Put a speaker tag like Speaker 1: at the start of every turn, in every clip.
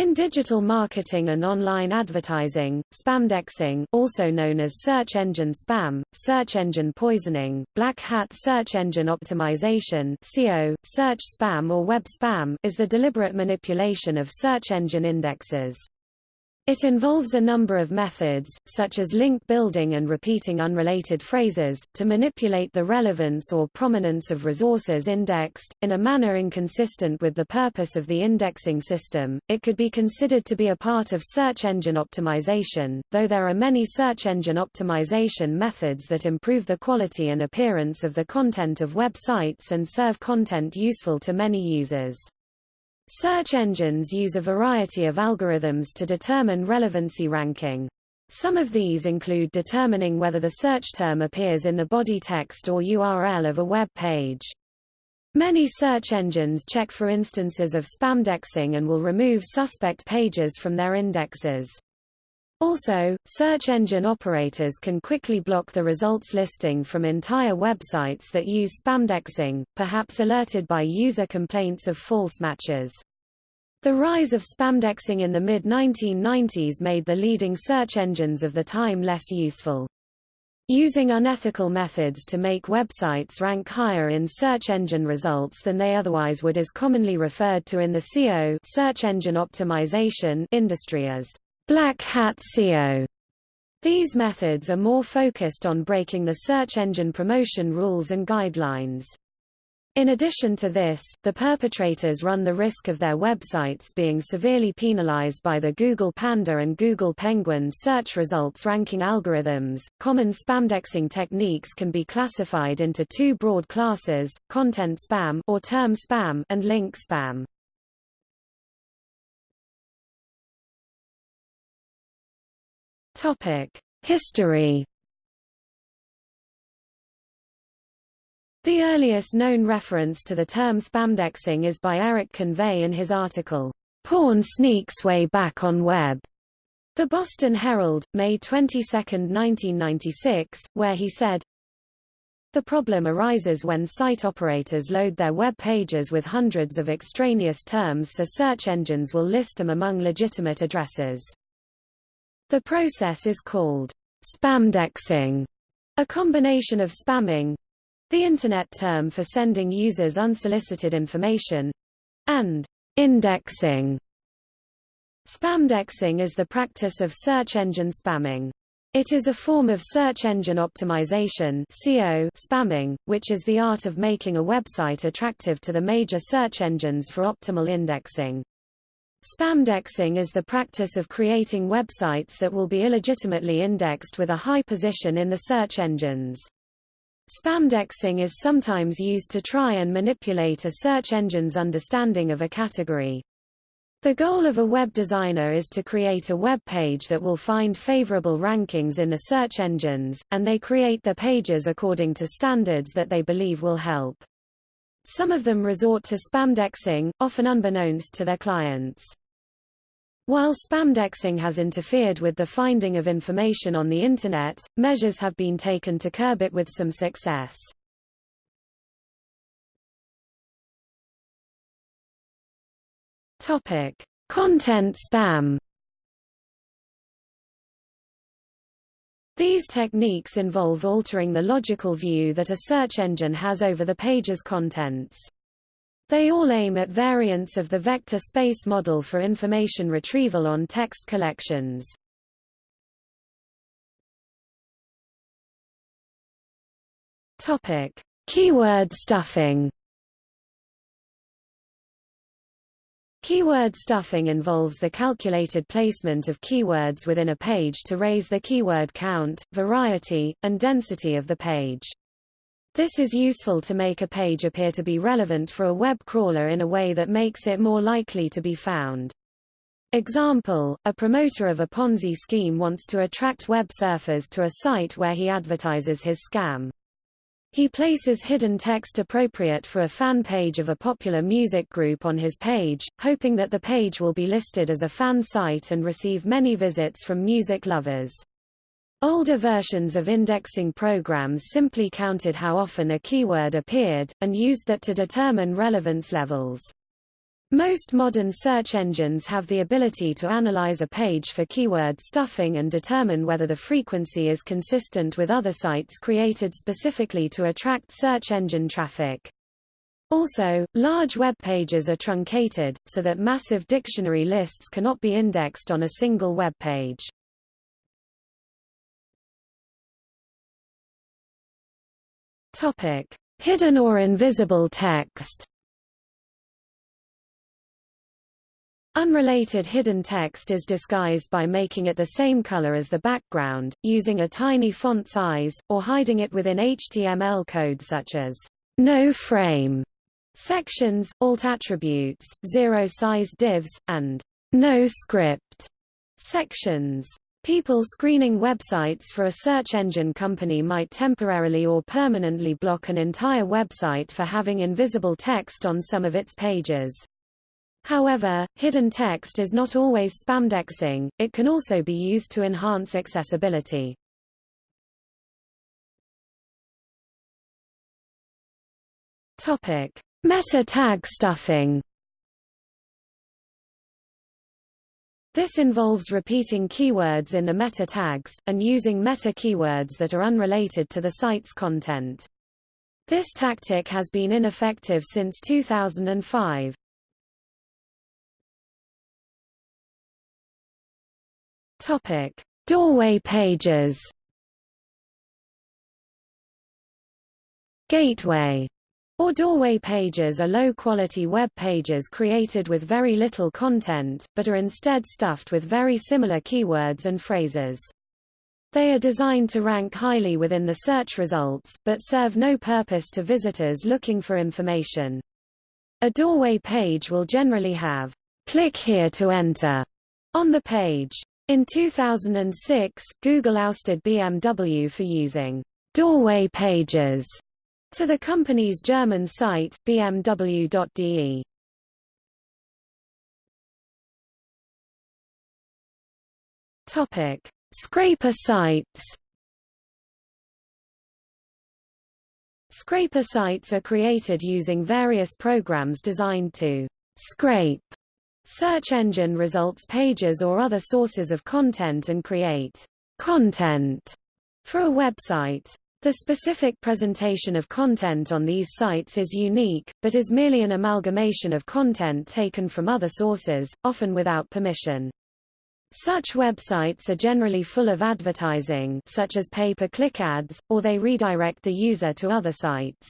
Speaker 1: In digital marketing and online advertising, spamdexing also known as search engine spam, search engine poisoning, black hat search engine optimization SEO, search spam or web spam is the deliberate manipulation of search engine indexes. It involves a number of methods, such as link building and repeating unrelated phrases, to manipulate the relevance or prominence of resources indexed, in a manner inconsistent with the purpose of the indexing system. It could be considered to be a part of search engine optimization, though there are many search engine optimization methods that improve the quality and appearance of the content of websites and serve content useful to many users. Search engines use a variety of algorithms to determine relevancy ranking. Some of these include determining whether the search term appears in the body text or URL of a web page. Many search engines check for instances of spamdexing and will remove suspect pages from their indexes. Also, search engine operators can quickly block the results listing from entire websites that use spamdexing, perhaps alerted by user complaints of false matches. The rise of spamdexing in the mid-1990s made the leading search engines of the time less useful. Using unethical methods to make websites rank higher in search engine results than they otherwise would is commonly referred to in the SEO search engine optimization industry as Black Hat SEO. These methods are more focused on breaking the search engine promotion rules and guidelines. In addition to this, the perpetrators run the risk of their websites being severely penalized by the Google Panda and Google Penguin search results ranking algorithms. Common spamdexing techniques can be classified into two broad classes: content spam or term spam and link spam. History. The earliest known reference to the term spamdexing is by Eric Convey in his article, Porn Sneaks Way Back on Web. The Boston Herald, May 22, 1996, where he said, The problem arises when site operators load their web pages with hundreds of extraneous terms so search engines will list them among legitimate addresses. The process is called spamdexing, a combination of spamming the Internet term for sending users unsolicited information and indexing. Spamdexing is the practice of search engine spamming. It is a form of search engine optimization spamming, which is the art of making a website attractive to the major search engines for optimal indexing. Spamdexing is the practice of creating websites that will be illegitimately indexed with a high position in the search engines. Spamdexing is sometimes used to try and manipulate a search engine's understanding of a category. The goal of a web designer is to create a web page that will find favorable rankings in the search engines, and they create the pages according to standards that they believe will help. Some of them resort to spamdexing, often unbeknownst to their clients. While spamdexing has interfered with the finding of information on the Internet, measures have been taken to curb it with some success. Topic: Content spam. These techniques involve altering the logical view that a search engine has over the page's contents. They all aim at variants of the vector space model for information retrieval on text collections. Topic: Keyword stuffing. Keyword stuffing involves the calculated placement of keywords within a page to raise the keyword count, variety, and density of the page. This is useful to make a page appear to be relevant for a web crawler in a way that makes it more likely to be found. Example, a promoter of a Ponzi scheme wants to attract web surfers to a site where he advertises his scam. He places hidden text appropriate for a fan page of a popular music group on his page, hoping that the page will be listed as a fan site and receive many visits from music lovers. Older versions of indexing programs simply counted how often a keyword appeared, and used that to determine relevance levels. Most modern search engines have the ability to analyze a page for keyword stuffing and determine whether the frequency is consistent with other sites created specifically to attract search engine traffic. Also, large web pages are truncated, so that massive dictionary lists cannot be indexed on a single web page. Hidden or invisible text. Unrelated hidden text is disguised by making it the same color as the background, using a tiny font size, or hiding it within HTML code such as no frame sections, alt attributes, zero-size divs, and no script sections. People screening websites for a search engine company might temporarily or permanently block an entire website for having invisible text on some of its pages. However, hidden text is not always spamdexing, it can also be used to enhance accessibility. Topic: Meta tag stuffing. This involves repeating keywords in the meta tags, and using meta keywords that are unrelated to the site's content. This tactic has been ineffective since 2005. Topic: Doorway pages. Gateway or doorway pages are low-quality web pages created with very little content, but are instead stuffed with very similar keywords and phrases. They are designed to rank highly within the search results, but serve no purpose to visitors looking for information. A doorway page will generally have, click here to enter, on the page. In 2006, Google ousted BMW for using doorway pages to the company's German site, bmw.de. Topic: Scraper sites. Scraper sites are created using various programs designed to scrape Search engine results pages or other sources of content and create content for a website. The specific presentation of content on these sites is unique, but is merely an amalgamation of content taken from other sources, often without permission. Such websites are generally full of advertising such as pay-per-click ads, or they redirect the user to other sites.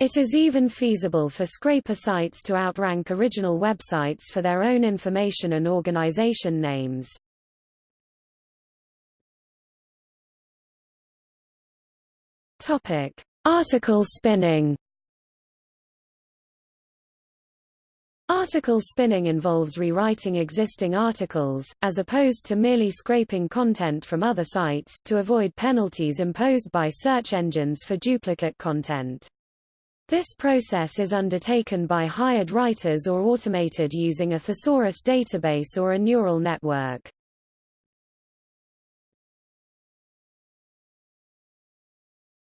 Speaker 1: It is even feasible for scraper sites to outrank original websites for their own information and organization names. Topic: Article spinning. Article spinning involves rewriting existing articles, as opposed to merely scraping content from other sites, to avoid penalties imposed by search engines for duplicate content. This process is undertaken by hired writers or automated using a thesaurus database or a neural network.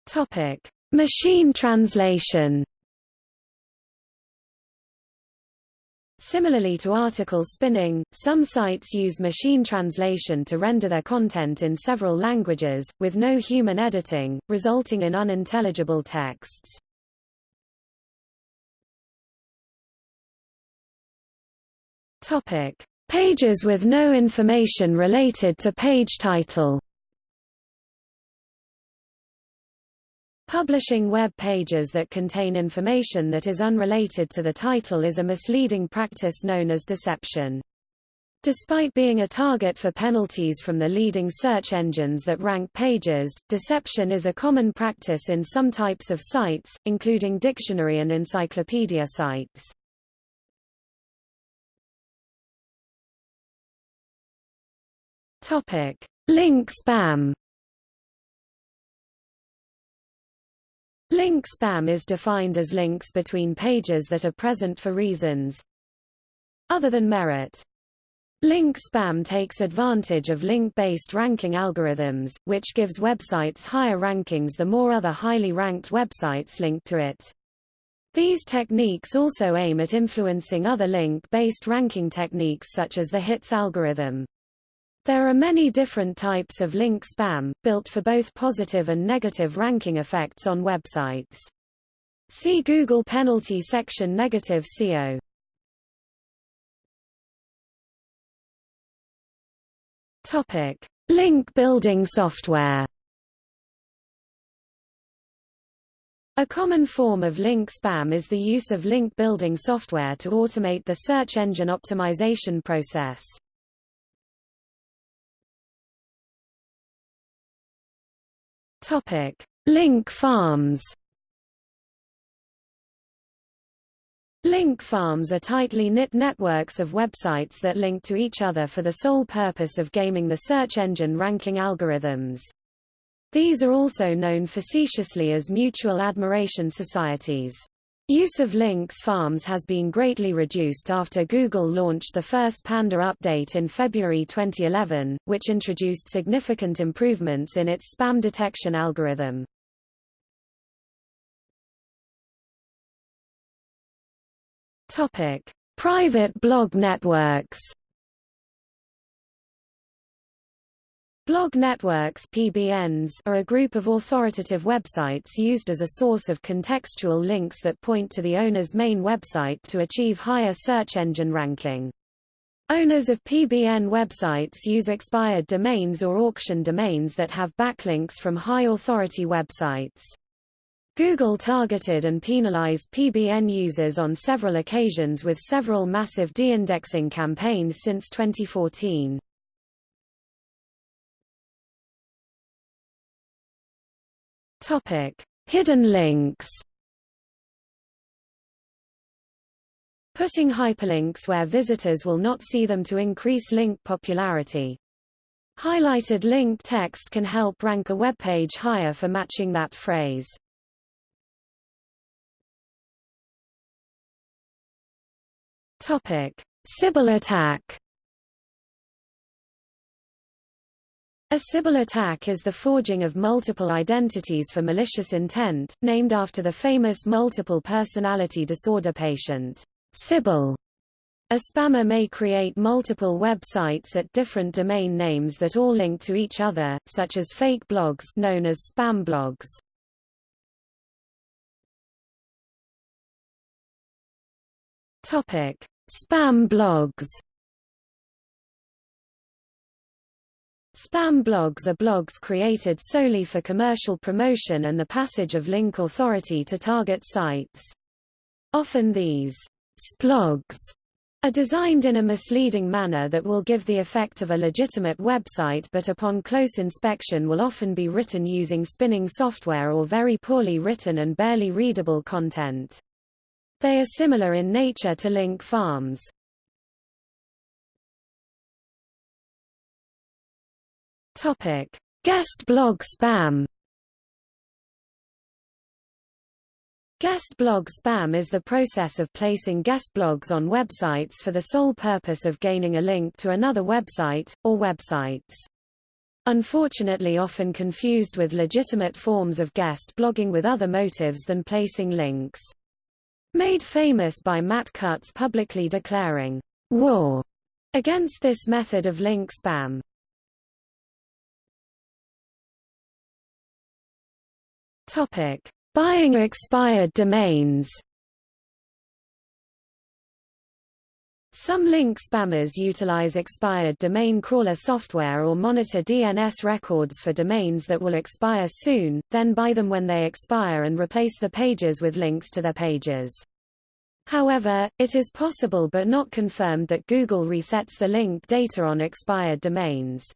Speaker 1: Topic: Machine translation. Similarly to article spinning, some sites use machine translation to render their content in several languages, with no human editing, resulting in unintelligible texts. Topic: Pages with no information related to page title. Publishing web pages that contain information that is unrelated to the title is a misleading practice known as deception. Despite being a target for penalties from the leading search engines that rank pages, deception is a common practice in some types of sites, including dictionary and encyclopedia sites. Topic: Link spam. Link spam is defined as links between pages that are present for reasons other than merit. Link spam takes advantage of link-based ranking algorithms, which gives websites higher rankings the more other highly ranked websites link to it. These techniques also aim at influencing other link-based ranking techniques such as the HITS algorithm. There are many different types of link spam, built for both positive and negative ranking effects on websites. See Google penalty section negative SEO. Topic: Link building software. A common form of link spam is the use of link building software to automate the search engine optimization process. Link farms. Link farms are tightly knit networks of websites that link to each other for the sole purpose of gaming the search engine ranking algorithms. These are also known facetiously as mutual admiration societies. Use of links farms has been greatly reduced after Google launched the first Panda update in February 2011, which introduced significant improvements in its spam detection algorithm. Topic: Private blog networks. Blog networks PBNs are a group of authoritative websites used as a source of contextual links that point to the owner's main website to achieve higher search engine ranking. Owners of PBN websites use expired domains or auction domains that have backlinks from high-authority websites. Google targeted and penalized PBN users on several occasions with several massive de-indexing campaigns since 2014. Topic: Hidden links. Putting hyperlinks where visitors will not see them to increase link popularity. Highlighted link text can help rank a web page higher for matching that phrase. Topic: Sybil attack. A Sybil attack is the forging of multiple identities for malicious intent, named after the famous multiple personality disorder patient, Sybil. A spammer may create multiple websites at different domain names that all link to each other, such as fake blogs known as spam blogs. Topic: Spam blogs Spam blogs are blogs created solely for commercial promotion and the passage of link authority to target sites. Often these splogs are designed in a misleading manner that will give the effect of a legitimate website but upon close inspection will often be written using spinning software or very poorly written and barely readable content. They are similar in nature to link farms. Topic: Guest blog spam. Guest blog spam is the process of placing guest blogs on websites for the sole purpose of gaining a link to another website, or websites. Unfortunately often confused with legitimate forms of guest blogging with other motives than placing links. Made famous by Matt Cutts publicly declaring, war against this method of link spam. Topic: Buying expired domains. Some link spammers utilize expired domain crawler software or monitor DNS records for domains that will expire soon, then buy them when they expire and replace the pages with links to their pages. However, it is possible but not confirmed that Google resets the link data on expired domains.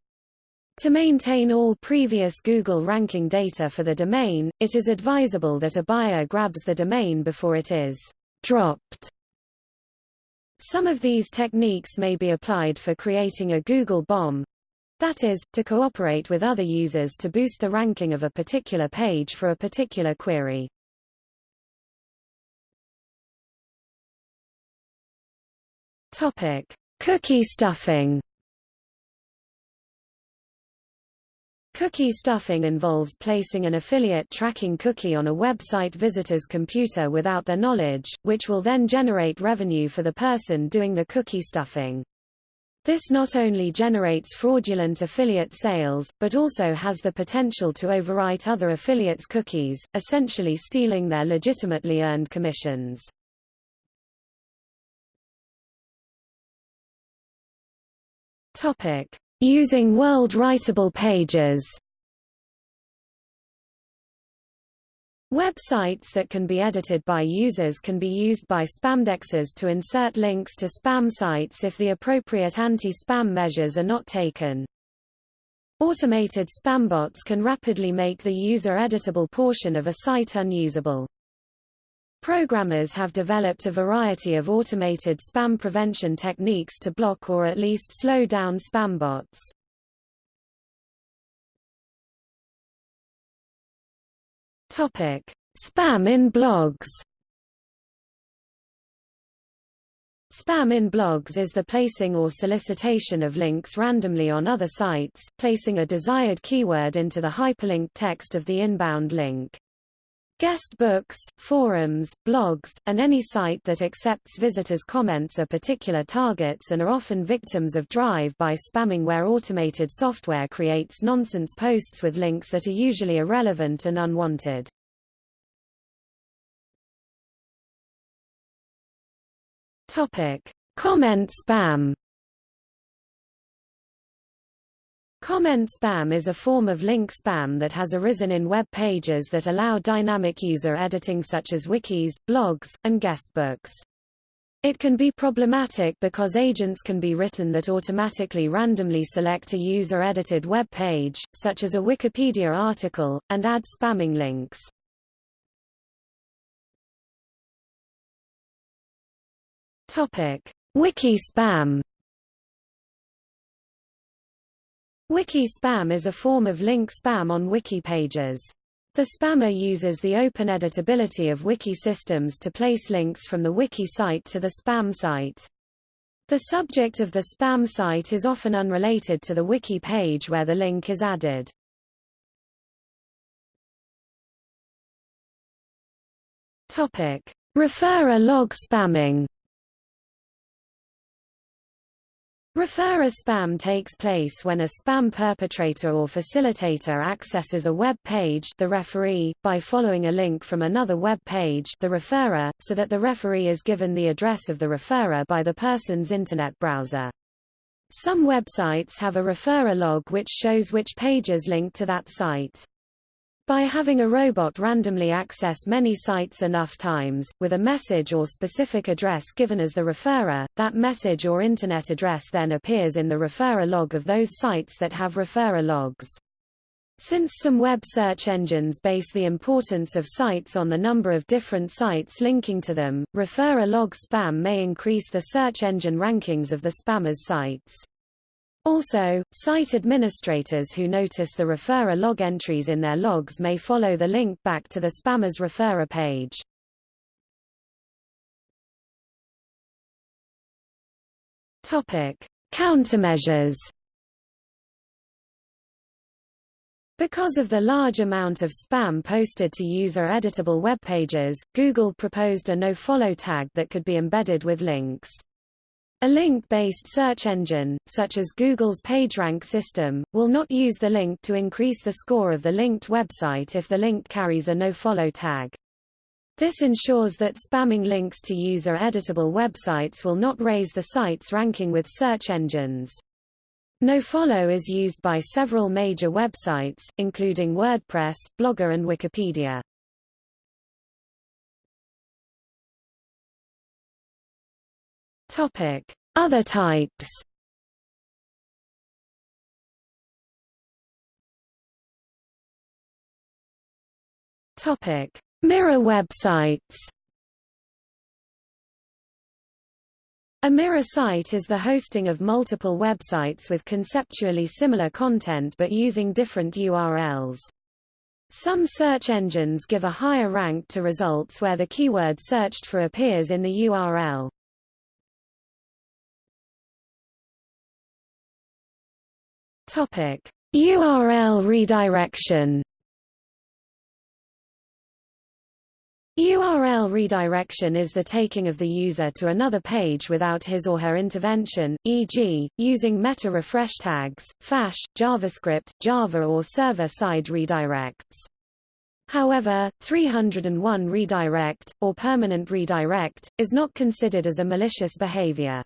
Speaker 1: To maintain all previous Google ranking data for the domain, it is advisable that a buyer grabs the domain before it is dropped. Some of these techniques may be applied for creating a Google bomb, that is, to cooperate with other users to boost the ranking of a particular page for a particular query. Topic: Cookie stuffing. Cookie stuffing involves placing an affiliate tracking cookie on a website visitor's computer without their knowledge, which will then generate revenue for the person doing the cookie stuffing. This not only generates fraudulent affiliate sales, but also has the potential to overwrite other affiliates' cookies, essentially stealing their legitimately earned commissions. Topic: Using world writable pages Websites that can be edited by users can be used by spamdexers to insert links to spam sites if the appropriate anti-spam measures are not taken. Automated spambots can rapidly make the user-editable portion of a site unusable. Programmers have developed a variety of automated spam prevention techniques to block or at least slow down spam bots. Topic: Spam in blogs. Spam in blogs is the placing or solicitation of links randomly on other sites, placing a desired keyword into the hyperlinked text of the inbound link. Guest books, forums, blogs, and any site that accepts visitors' comments are particular targets and are often victims of drive-by spamming where automated software creates nonsense posts with links that are usually irrelevant and unwanted. Topic: Comment spam Comment spam is a form of link spam that has arisen in web pages that allow dynamic user editing such as wikis, blogs, and guestbooks. It can be problematic because agents can be written that automatically randomly select a user-edited web page, such as a Wikipedia article, and add spamming links. Wiki spam Wiki spam is a form of link spam on wiki pages. The spammer uses the open editability of wiki systems to place links from the wiki site to the spam site. The subject of the spam site is often unrelated to the wiki page where the link is added. Topic: Referrer log spamming. Referrer spam takes place when a spam perpetrator or facilitator accesses a web page the referee, by following a link from another web page the referrer, so that the referee is given the address of the referrer by the person's Internet browser. Some websites have a referrer log which shows which pages link to that site. By having a robot randomly access many sites enough times, with a message or specific address given as the referrer, that message or Internet address then appears in the referrer log of those sites that have referrer logs. Since some web search engines base the importance of sites on the number of different sites linking to them, referrer log spam may increase the search engine rankings of the spammer's sites. Also, site administrators who notice the referrer log entries in their logs may follow the link back to the spammer's referrer page. Topic: Countermeasures. Because of the large amount of spam posted to user-editable web pages, Google proposed a nofollow tag that could be embedded with links. A link-based search engine, such as Google's PageRank system, will not use the link to increase the score of the linked website if the link carries a nofollow tag. This ensures that spamming links to user-editable websites will not raise the site's ranking with search engines. Nofollow is used by several major websites, including WordPress, Blogger and Wikipedia. Topic: Other types. Topic: Mirror websites. A mirror site is the hosting of multiple websites with conceptually similar content but using different URLs. Some search engines give a higher rank to results where the keyword searched for appears in the URL. Topic: URL redirection URL redirection is the taking of the user to another page without his or her intervention, e.g., using meta refresh tags, Flash, JavaScript, Java or server-side redirects. However, 301 redirect, or permanent redirect, is not considered as a malicious behavior.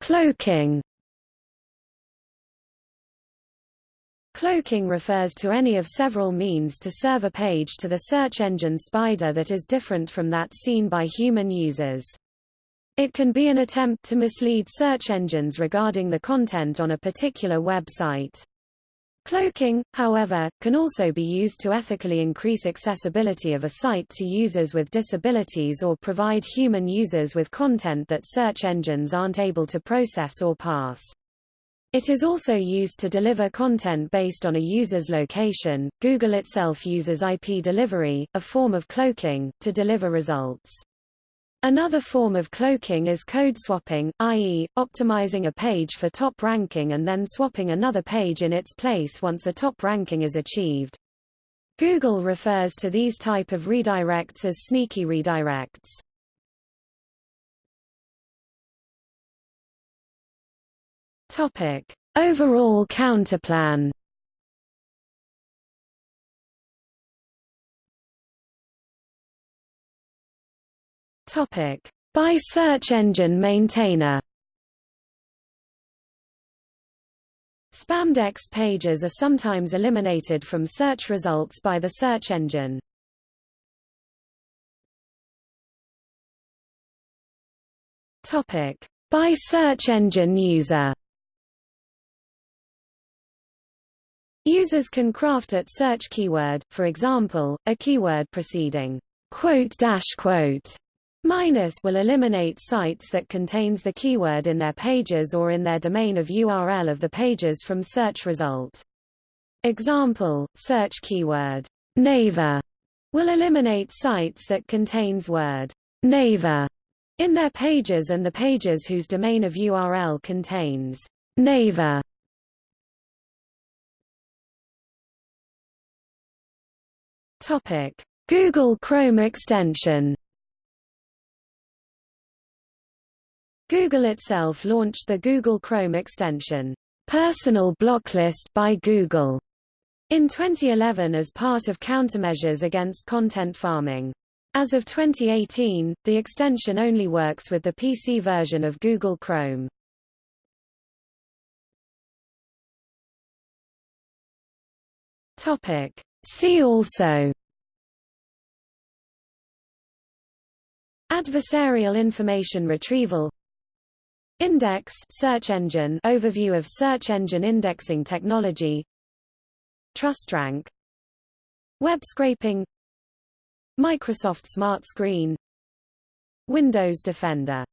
Speaker 1: Cloaking Cloaking refers to any of several means to serve a page to the search engine spider that is different from that seen by human users. It can be an attempt to mislead search engines regarding the content on a particular website. Cloaking, however, can also be used to ethically increase accessibility of a site to users with disabilities or provide human users with content that search engines aren't able to process or pass. It is also used to deliver content based on a user's location. Google itself uses IP delivery, a form of cloaking, to deliver results. Another form of cloaking is code swapping, i.e., optimizing a page for top ranking and then swapping another page in its place once a top ranking is achieved. Google refers to these type of redirects as sneaky redirects. Topic: Overall counterplan. Topic: By search engine maintainer. Spamdex pages are sometimes eliminated from search results by the search engine. Topic: By search engine user. Users can craft at search keyword, for example, a keyword preceding quote dash quote minus will eliminate sites that contains the keyword in their pages or in their domain of URL of the pages from search result. Example, search keyword Naver will eliminate sites that contains word Naver in their pages and the pages whose domain of URL contains Naver Topic: Google Chrome extension. Google itself launched the Google Chrome extension, Personal Blocklist by Google, in 2011 as part of countermeasures against content farming. As of 2018, the extension only works with the PC version of Google Chrome. Topic: See also Adversarial information retrieval Index search engine overview of search engine indexing technology. TrustRank Web scraping. Microsoft Smart Screen. Windows Defender